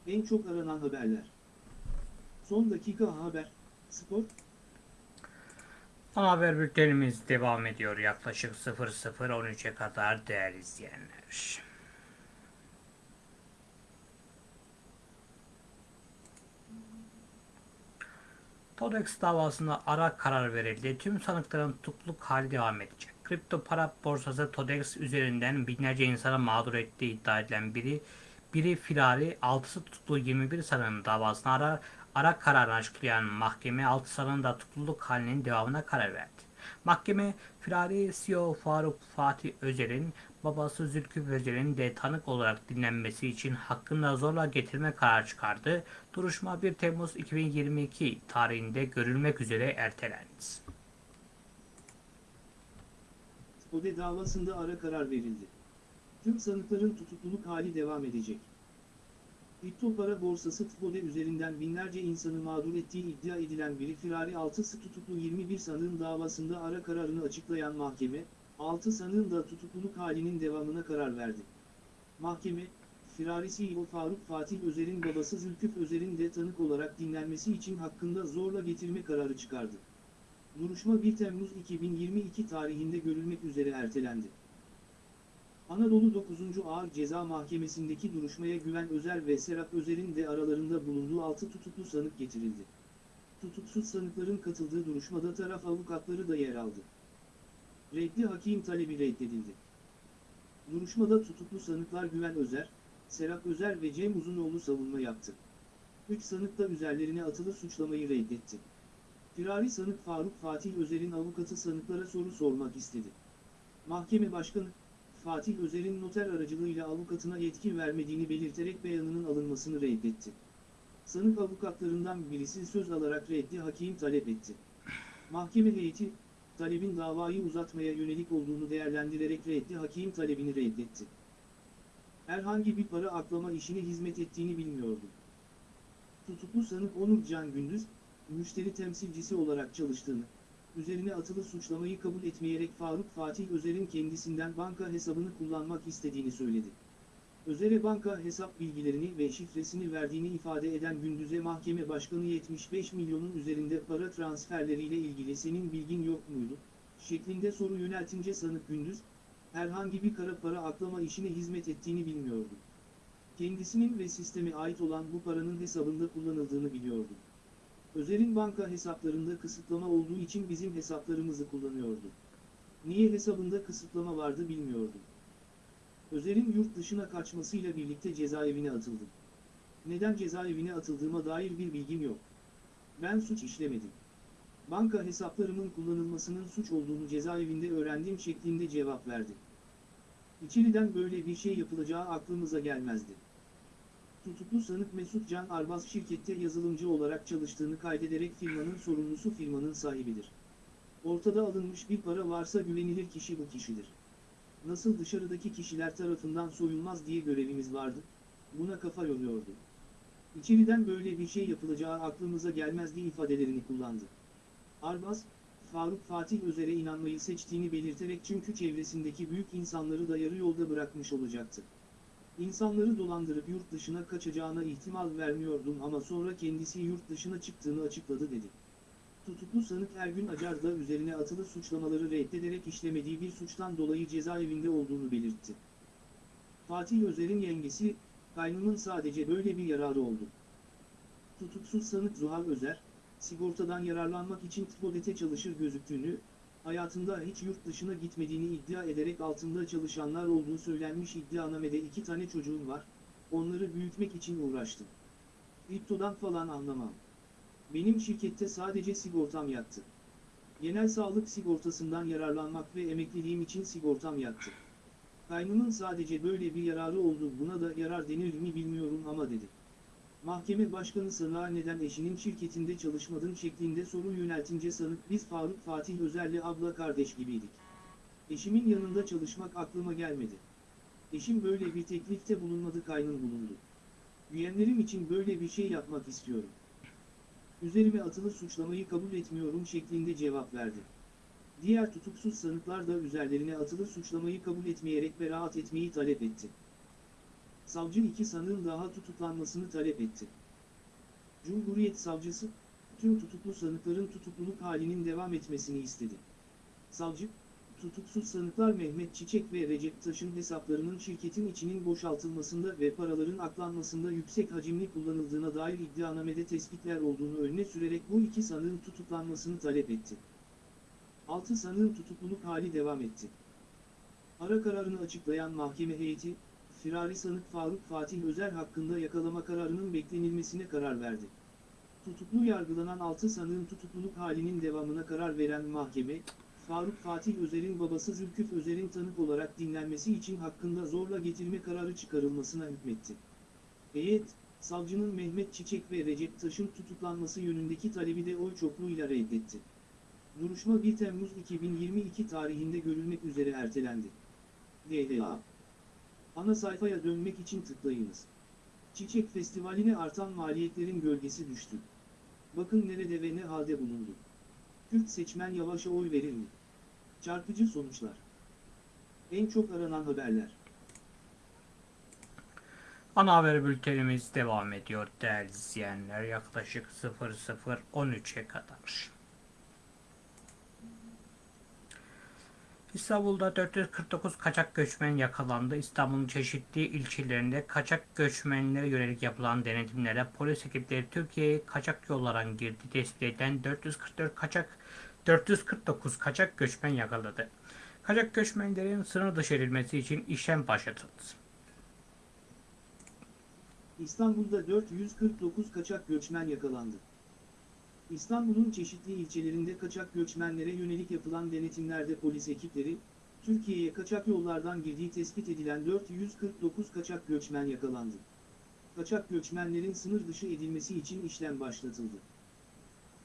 En çok aranan haberler. Son dakika haber. Spor. Haber bültenimiz devam ediyor yaklaşık 00.13'e kadar değerli izleyenler. Todex davasında ara karar verildi. Tüm sanıkların tutukluk hali devam edecek. Kripto para borsası Todex üzerinden binlerce insana mağdur ettiği iddia edilen biri, biri firari, altısı tutuklu 21 sanığın davasına ara, ara kararını açıklayan mahkeme 6 sanığın da tutukluluk halinin devamına karar verdi. Mahkeme, firari CEO Faruk Fatih Özer'in babası Zülküf Özer'in de tanık olarak dinlenmesi için hakkında zorla getirme kararı çıkardı. Duruşma 1 Temmuz 2022 tarihinde görülmek üzere ertelendi. Spode davasında ara karar verildi. Tüm sanıkların tutukluluk hali devam edecek. Kripto para borsası Spode üzerinden binlerce insanı mağdur ettiği iddia edilen biri firari 6'sı tutuklu 21 sanığın davasında ara kararını açıklayan mahkeme, 6 sanığın da tutukluluk halinin devamına karar verdi. Mahkeme, firari CEO Faruk Fatih Özer'in babası Zülküf Özer'in de tanık olarak dinlenmesi için hakkında zorla getirme kararı çıkardı. Duruşma 1 Temmuz 2022 tarihinde görülmek üzere ertelendi. Anadolu 9. Ağır Ceza Mahkemesi'ndeki duruşmaya Güven Özer ve Serap Özer'in de aralarında bulunduğu 6 tutuklu sanık getirildi. Tutuksuz sanıkların katıldığı duruşmada taraf avukatları da yer aldı. Reddi hakim talebi reddedildi. Duruşmada tutuklu sanıklar Güven Özer, Serap Özer ve Cem Uzunoğlu savunma yaptı. Üç sanık da üzerlerine atılı suçlamayı reddetti. Firari sanık Faruk Fatih Özer'in avukatı sanıklara soru sormak istedi. Mahkeme başkanı, Fatih Özer'in noter aracılığıyla avukatına yetki vermediğini belirterek beyanının alınmasını reddetti. Sanık avukatlarından birisi söz alarak reddi hakim talep etti. Mahkeme heyeti, talebin davayı uzatmaya yönelik olduğunu değerlendirerek reddi hakim talebini reddetti. Herhangi bir para aklama işine hizmet ettiğini bilmiyordu. Tutuklu sanık Onur Can Gündüz, müşteri temsilcisi olarak çalıştığını, üzerine atılı suçlamayı kabul etmeyerek Faruk Fatih Özer'in kendisinden banka hesabını kullanmak istediğini söyledi. Özer'e banka hesap bilgilerini ve şifresini verdiğini ifade eden Gündüz'e mahkeme başkanı 75 milyonun üzerinde para transferleriyle ilgili senin bilgin yok muydu? şeklinde soru yöneltince sanık Gündüz, herhangi bir kara para aklama işine hizmet ettiğini bilmiyordu. Kendisinin ve sisteme ait olan bu paranın hesabında kullanıldığını biliyordu. Özer'in banka hesaplarında kısıtlama olduğu için bizim hesaplarımızı kullanıyordu. Niye hesabında kısıtlama vardı bilmiyordum. Özer'in yurt dışına kaçmasıyla birlikte cezaevine atıldım. Neden cezaevine atıldığıma dair bir bilgim yok. Ben suç işlemedim. Banka hesaplarımın kullanılmasının suç olduğunu cezaevinde öğrendiğim şeklinde cevap verdi. İçeriden böyle bir şey yapılacağı aklımıza gelmezdi. Tutuklu sanık Mesut Can Arbaz şirkette yazılımcı olarak çalıştığını kaydederek firmanın sorumlusu firmanın sahibidir. Ortada alınmış bir para varsa güvenilir kişi bu kişidir. Nasıl dışarıdaki kişiler tarafından soyulmaz diye görevimiz vardı, buna kafa yoruyordu. İçeriden böyle bir şey yapılacağı aklımıza gelmezdi ifadelerini kullandı. Arbaz, Faruk Fatih Özer'e inanmayı seçtiğini belirterek çünkü çevresindeki büyük insanları da yarı yolda bırakmış olacaktı. İnsanları dolandırıp yurt dışına kaçacağına ihtimal vermiyordum ama sonra kendisi yurt dışına çıktığını açıkladı dedi. Tutuklu sanık Ergün Acar da üzerine atılı suçlamaları reddederek işlemediği bir suçtan dolayı cezaevinde olduğunu belirtti. Fatih Özer'in yengesi, kaynımın sadece böyle bir yararı oldu. Tutuksuz sanık Zuhal Özer, sigortadan yararlanmak için Tvodet'e çalışır gözüktüğünü, hayatında hiç yurt dışına gitmediğini iddia ederek altında çalışanlar olduğu söylenmiş iddianamede iki tane çocuğum var, onları büyütmek için uğraştım. Kriptodan falan anlamam. Benim şirkette sadece sigortam yattı. Genel sağlık sigortasından yararlanmak ve emekliliğim için sigortam yattı. Kaynımın sadece böyle bir yararı oldu buna da yarar denir mi bilmiyorum ama dedi. Mahkeme başkanı sanığa neden eşinin şirketinde çalışmadın şeklinde soru yöneltince sanık biz Faruk Fatih Özer'le abla kardeş gibiydik. Eşimin yanında çalışmak aklıma gelmedi. Eşim böyle bir teklifte bulunmadı kaynım bulundu. Üyenlerim için böyle bir şey yapmak istiyorum. Üzerime atılı suçlamayı kabul etmiyorum şeklinde cevap verdi. Diğer tutuksuz sanıklar da üzerlerine atılı suçlamayı kabul etmeyerek beraat etmeyi talep etti. Savcı iki sanığın daha tutuklanmasını talep etti. Cumhuriyet Savcısı, tüm tutuklu sanıkların tutukluluk halinin devam etmesini istedi. Savcı, tutuksuz sanıklar Mehmet Çiçek ve Recep Taş'ın hesaplarının şirketin içinin boşaltılmasında ve paraların aklanmasında yüksek hacimli kullanıldığına dair iddianamede tespitler olduğunu önüne sürerek bu iki sanığın tutuklanmasını talep etti. 6 sanığın tutukluluk hali devam etti. Ara kararını açıklayan mahkeme heyeti, firari sanık Faruk Fatih Özer hakkında yakalama kararının beklenilmesine karar verdi. Tutuklu yargılanan 6 sanığın tutukluluk halinin devamına karar veren mahkeme, Faruk Fatih Özer'in babası Zülküf Özer'in tanık olarak dinlenmesi için hakkında zorla getirme kararı çıkarılmasına hükmetti. Heyet, savcının Mehmet Çiçek ve Recep Taş'ın tutuklanması yönündeki talebi de oy çokluğuyla reddetti. Duruşma 1 Temmuz 2022 tarihinde görülmek üzere ertelendi. DDA Ana sayfaya dönmek için tıklayınız. Çiçek Festivali'ne artan maliyetlerin gölgesi düştü. Bakın nerede ve ne halde bulundu. Kürt seçmen Yavaş'a oy verir mi? Çarpıcı sonuçlar. En çok aranan haberler. Ana haber bültenimiz devam ediyor değerli izleyenler. Yaklaşık 00.13'e kadar. İstanbul'da 449 kaçak göçmen yakalandı. İstanbul'un çeşitli ilçelerinde kaçak göçmenlere yönelik yapılan denetimlere polis ekipleri Türkiye'ye kaçak yollardan girdi tespit edilen 444 kaçak 449 kaçak göçmen yakaladı. Kaçak göçmenlerin sınır dışı edilmesi için işlem başlatıldı. İstanbul'da 449 kaçak göçmen yakalandı. İstanbul'un çeşitli ilçelerinde kaçak göçmenlere yönelik yapılan denetimlerde polis ekipleri, Türkiye'ye kaçak yollardan girdiği tespit edilen 449 kaçak göçmen yakalandı. Kaçak göçmenlerin sınır dışı edilmesi için işlem başlatıldı.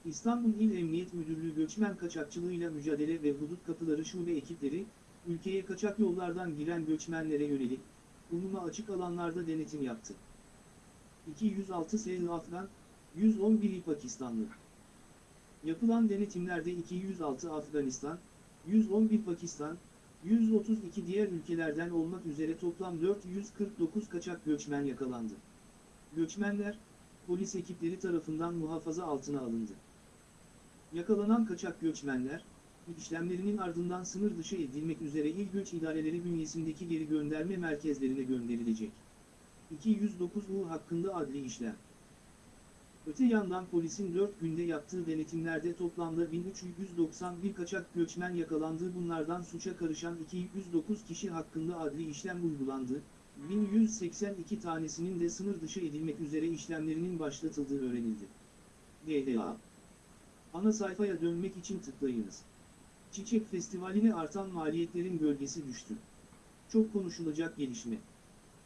İstanbul İl Emniyet Müdürlüğü Göçmen Kaçakçılığıyla Mücadele ve Hudut Kapıları Şube ekipleri, ülkeye kaçak yollardan giren göçmenlere yönelik, umuma açık alanlarda denetim yaptı. 206 sayılı Afgan, 111'i Pakistanlı. Yapılan denetimlerde 206 Afganistan, 111 Pakistan, 132 diğer ülkelerden olmak üzere toplam 449 kaçak göçmen yakalandı. Göçmenler, polis ekipleri tarafından muhafaza altına alındı. Yakalanan kaçak göçmenler, işlemlerinin ardından sınır dışı edilmek üzere il göç idareleri bünyesindeki geri gönderme merkezlerine gönderilecek. 209 U hakkında adli işlem. Öte yandan polisin 4 günde yaptığı denetimlerde toplamda 1391 kaçak göçmen yakalandı. Bunlardan suça karışan 209 kişi hakkında adli işlem uygulandı. 1182 tanesinin de sınır dışı edilmek üzere işlemlerinin başlatıldığı öğrenildi. DDA Ana sayfaya dönmek için tıklayınız. Çiçek Festivali'ne artan maliyetlerin gölgesi düştü. Çok konuşulacak gelişme.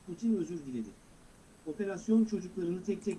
Putin özür diledi. Operasyon çocuklarını tek tek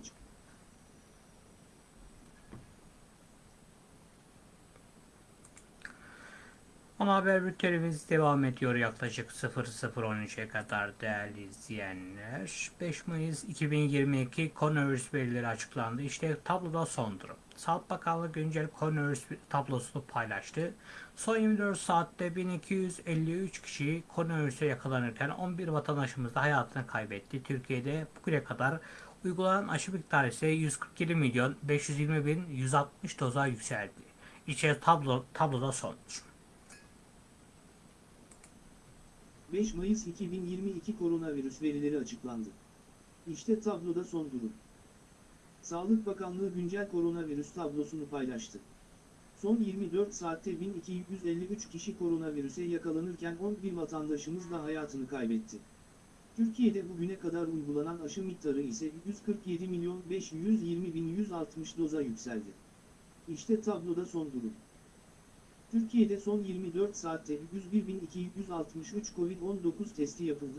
Ana haber bültenimiz devam ediyor yaklaşık 00.13'e kadar değerli izleyenler. 5 Mayıs 2022 koronavirüs verileri açıklandı. İşte tabloda son durum. Sağlık Bakanlığı güncel koronavirüs tablosunu paylaştı. Son 24 saatte 1253 kişi koronavirüse yakalanırken 11 vatandaşımız da hayatını kaybetti. Türkiye'de bugüne kadar uygulanan aşı miktarı ise 147 milyon 520 bin 160 doza yükseldi. İşte tablo, tabloda son durum. 5 Mayıs 2022 koronavirüs verileri açıklandı. İşte tabloda son durum. Sağlık Bakanlığı güncel koronavirüs tablosunu paylaştı. Son 24 saatte 1253 kişi koronavirüse yakalanırken 11 vatandaşımız da hayatını kaybetti. Türkiye'de bugüne kadar uygulanan aşı miktarı ise 147 milyon 520 bin 160 doza yükseldi. İşte tabloda son durum. Türkiye'de son 24 saatte 101.263 Covid-19 testi yapıldı.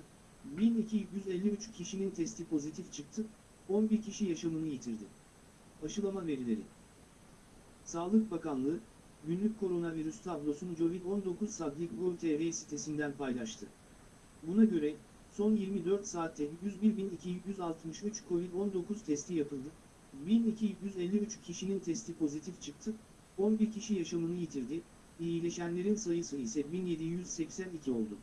1253 kişinin testi pozitif çıktı, 11 kişi yaşamını yitirdi. Aşılama verileri Sağlık Bakanlığı, günlük koronavirüs tablosunu Covid-19 Sadlik.gov.tr sitesinden paylaştı. Buna göre, son 24 saatte 101.263 Covid-19 testi yapıldı, 1253 kişinin testi pozitif çıktı, 11 kişi yaşamını yitirdi, iyileşenlerin sayısı ise 1782 oldu.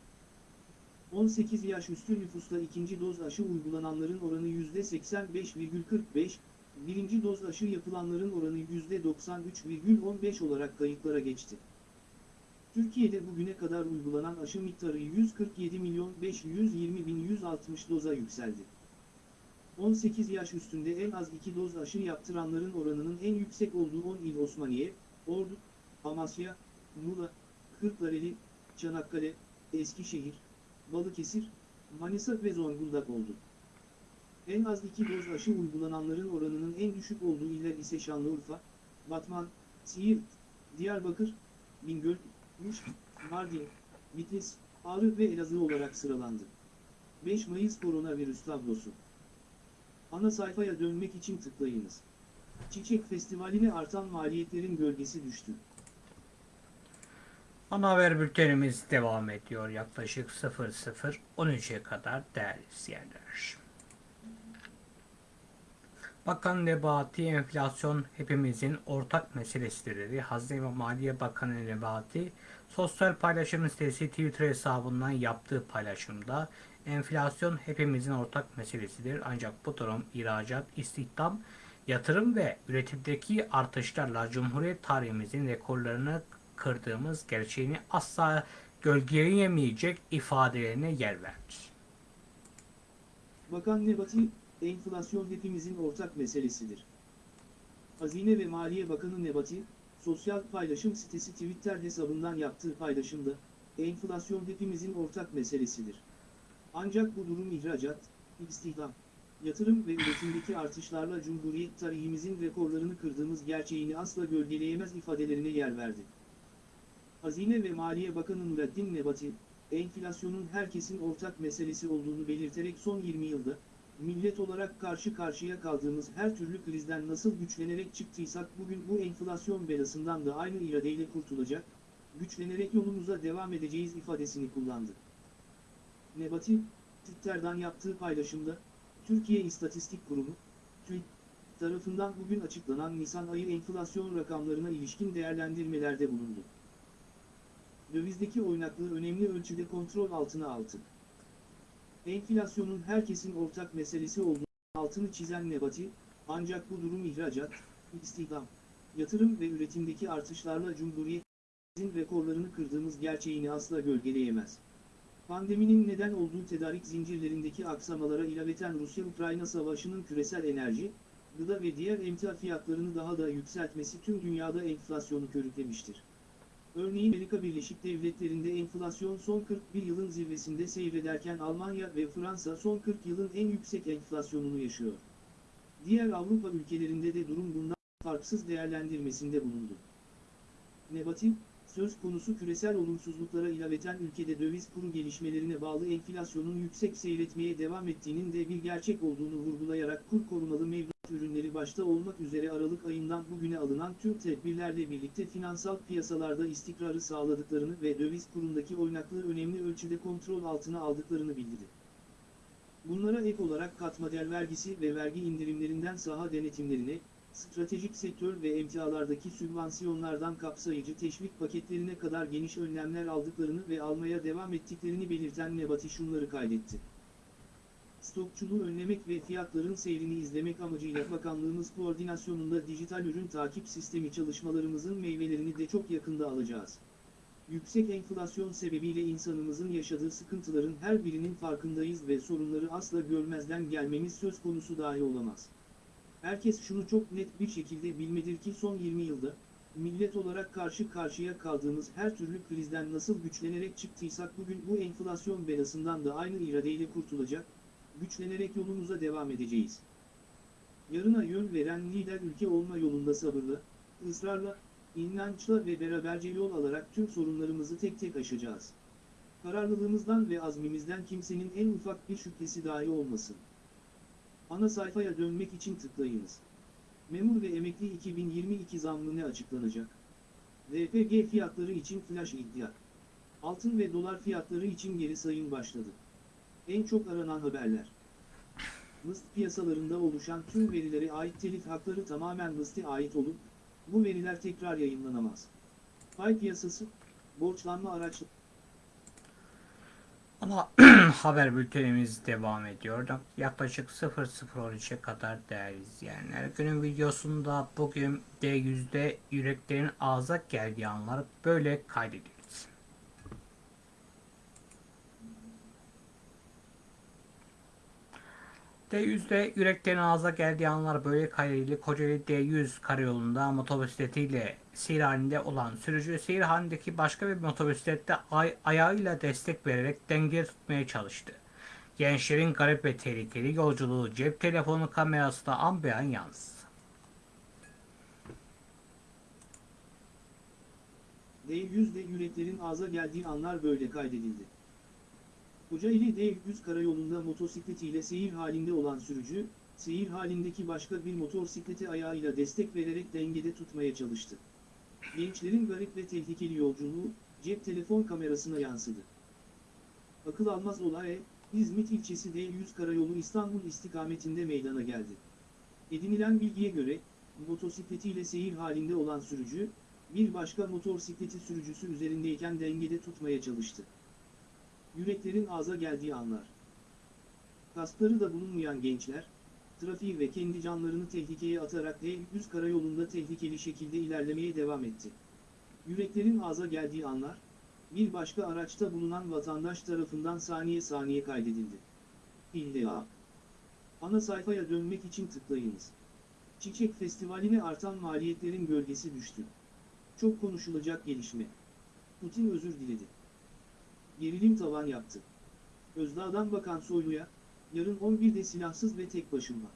18 yaş üstü nüfusta ikinci doz aşı uygulananların oranı %85,45, birinci doz aşı yapılanların oranı %93,15 olarak kayıtlara geçti. Türkiye'de bugüne kadar uygulanan aşı miktarı 147 milyon 520 bin 160 doza yükseldi. 18 yaş üstünde en az 2 doz aşı yaptıranların oranının en yüksek olduğu 10 il Osmaniye, Ordu, Amasya, Muğla, Kırklareli, Çanakkale, Eskişehir, Balıkesir, Manisa ve Zonguldak oldu. En az 2 doz aşı uygulananların oranının en düşük olduğu iller ise Şanlıurfa, Batman, Siirt, Diyarbakır, Bingöl, Muş, Mardin, Bitlis, Ağrı ve Elazığ olarak sıralandı. 5 Mayıs koronavirüs tablosu. Ana sayfaya dönmek için tıklayınız. Çiçek Festivali'ne artan maliyetlerin gölgesi düştü. Ana haber bültenimiz devam ediyor yaklaşık 00.13'e kadar değerli izleyenler. Bakan Nebati enflasyon hepimizin ortak meselesidir dedi. Hazine ve Maliye Bakanı Nebati sosyal paylaşım sitesi Twitter hesabından yaptığı paylaşımda enflasyon hepimizin ortak meselesidir. Ancak bu durum ihracat, istihdam, yatırım ve üretimdeki artışlarla Cumhuriyet tarihimizin rekorlarını kırdığımız gerçeğini asla gölgeleyemeyecek ifadelerine yer verdi. Bakan Nebati, enflasyon hepimizin ortak meselesidir. Hazine ve Maliye Bakanı Nebati, sosyal paylaşım sitesi Twitter hesabından yaptığı paylaşımda, enflasyon hepimizin ortak meselesidir. Ancak bu durum ihracat, istihdam, yatırım ve üretimdeki artışlarla Cumhuriyet tarihimizin rekorlarını kırdığımız gerçeğini asla gölgeleyemez ifadelerine yer verdi. Hazine ve Maliye Bakanı Nureddin Nebati, enflasyonun herkesin ortak meselesi olduğunu belirterek son 20 yılda, millet olarak karşı karşıya kaldığımız her türlü krizden nasıl güçlenerek çıktıysak bugün bu enflasyon belasından da aynı iradeyle kurtulacak, güçlenerek yolumuza devam edeceğiz ifadesini kullandı. Nebati, Twitter'dan yaptığı paylaşımda, Türkiye İstatistik Kurumu, TÜİK, tarafından bugün açıklanan Nisan ayı enflasyon rakamlarına ilişkin değerlendirmelerde bulundu. Dövizdeki oynaklığı önemli ölçüde kontrol altına aldı. Enflasyonun herkesin ortak meselesi olduğunu altını çizen Nebati, ancak bu durum ihracat, istihdam, yatırım ve üretimdeki artışlarla Cumhuriyet'in rekorlarını kırdığımız gerçeğini asla gölgeleyemez. Pandeminin neden olduğu tedarik zincirlerindeki aksamalara ilaveten Rusya-Ukrayna savaşının küresel enerji, gıda ve diğer emtia fiyatlarını daha da yükseltmesi tüm dünyada enflasyonu körüklemiştir. Örneğin Amerika Birleşik Devletleri'nde enflasyon son 41 yılın zirvesinde seyrederken Almanya ve Fransa son 40 yılın en yüksek enflasyonunu yaşıyor. Diğer Avrupa ülkelerinde de durum bundan farksız değerlendirmesinde bulundu. Nebati, söz konusu küresel olumsuzluklara ilaveten ülkede döviz kuru gelişmelerine bağlı enflasyonun yüksek seyretmeye devam ettiğinin de bir gerçek olduğunu vurgulayarak kur korumalı mevduat ürünleri başta olmak üzere Aralık ayından bugüne alınan tüm tedbirlerle birlikte finansal piyasalarda istikrarı sağladıklarını ve döviz kurundaki oynaklığı önemli ölçüde kontrol altına aldıklarını bildirdi. Bunlara ek olarak katma vergisi ve vergi indirimlerinden saha denetimlerine, stratejik sektör ve emtialardaki sübvansiyonlardan kapsayıcı teşvik paketlerine kadar geniş önlemler aldıklarını ve almaya devam ettiklerini belirten Nebati şunları kaydetti. Stokçuluğu önlemek ve fiyatların seyrini izlemek amacıyla bakanlığımız koordinasyonunda dijital ürün takip sistemi çalışmalarımızın meyvelerini de çok yakında alacağız. Yüksek enflasyon sebebiyle insanımızın yaşadığı sıkıntıların her birinin farkındayız ve sorunları asla görmezden gelmemiz söz konusu dahi olamaz. Herkes şunu çok net bir şekilde bilmedir ki son 20 yılda, millet olarak karşı karşıya kaldığımız her türlü krizden nasıl güçlenerek çıktıysak bugün bu enflasyon belasından da aynı iradeyle kurtulacak, güçlenerek yolumuza devam edeceğiz. Yarına yön veren lider ülke olma yolunda sabırlı, ısrarla, inançla ve beraberce yol alarak tüm sorunlarımızı tek tek aşacağız. Kararlılığımızdan ve azmimizden kimsenin en ufak bir şüphesi dahi olmasın. Ana sayfaya dönmek için tıklayınız. Memur ve emekli 2022 zammı ne açıklanacak? RPG fiyatları için flash iddia. Altın ve dolar fiyatları için geri sayım başladı. En çok aranan haberler. Mıst piyasalarında oluşan tüm verilere ait telif hakları tamamen Mıst'e ait olup, bu veriler tekrar yayınlanamaz. Pay piyasası, borçlanma araçları, Ama haber bültenimiz devam ediyor. Yaklaşık 00.13'e kadar değerli izleyenler. Günün videosunda bugün D100'de yüreklerin ağza geldiği anlar böyle kaydedildi. D100'de yüreklerin ağza geldiği anlar böyle kaydedildi. Kocaeli D100 karayolunda motosikletiyle seyir halinde olan sürücü seyir halindeki başka bir motosiklette ay- ayağıyla destek vererek denge tutmaya çalıştı. Gençlerin garip ve tehlikeli yolculuğu cep telefonu kamerasına an be an yansıdı. D100'de yüreklerin ağza geldiği anlar böyle kaydedildi. Kocaeli D100 karayolunda motosikletiyle seyir halinde olan sürücü, seyir halindeki başka bir motosikleti ayağıyla destek vererek dengede tutmaya çalıştı. Gençlerin garip ve tehlikeli yolculuğu, cep telefon kamerasına yansıdı. Akıl almaz olay, İzmit ilçesi D100 karayolu İstanbul istikametinde meydana geldi. Edinilen bilgiye göre, motosikletiyle seyir halinde olan sürücü, bir başka motosikleti sürücüsü üzerindeyken dengede tutmaya çalıştı. Yüreklerin ağza geldiği anlar. Kaskları da bulunmayan gençler, trafiği ve kendi canlarını tehlikeye atarak D100 karayolunda tehlikeli şekilde ilerlemeye devam etti. Yüreklerin ağza geldiği anlar, bir başka araçta bulunan vatandaş tarafından saniye saniye kaydedildi. İlla. Ana sayfaya dönmek için tıklayınız. Çiçek Festivali'ne artan maliyetlerin gölgesi düştü. Çok konuşulacak gelişme. Putin özür diledi. Gerilim tavan yaptı. Özdağ'dan bakan Soylu'ya, yarın 11'de silahsız ve tek başıma.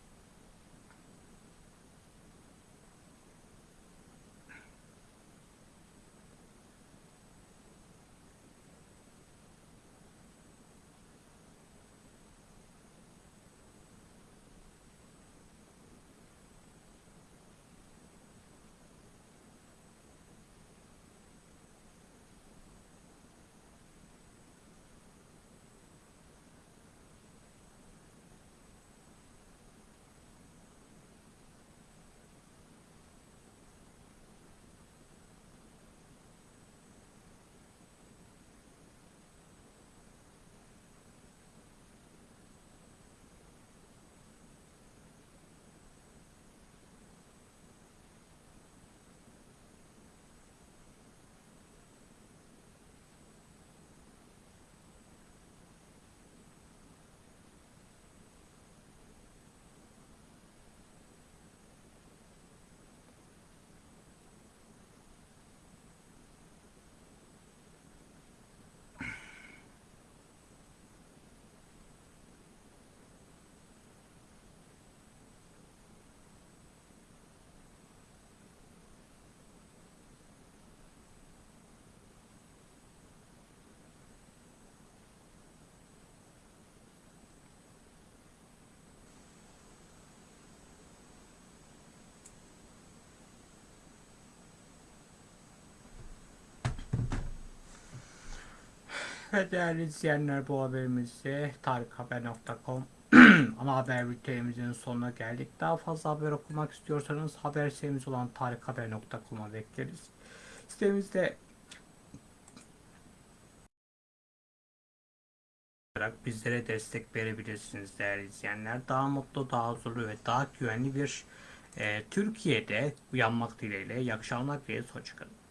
Ve değerli izleyenler bu haberimizde tarikhaber.com ana haber bültenimizin sonuna geldik. Daha fazla haber okumak istiyorsanız haber sitemiz olan tarikhaber.com'a bekleriz. Sitemizde olarak bizlere destek verebilirsiniz değerli izleyenler. Daha mutlu, daha huzurlu ve daha güvenli bir e, Türkiye'de uyanmak dileğiyle. İyi akşamlar dileriz. Hoşçakalın.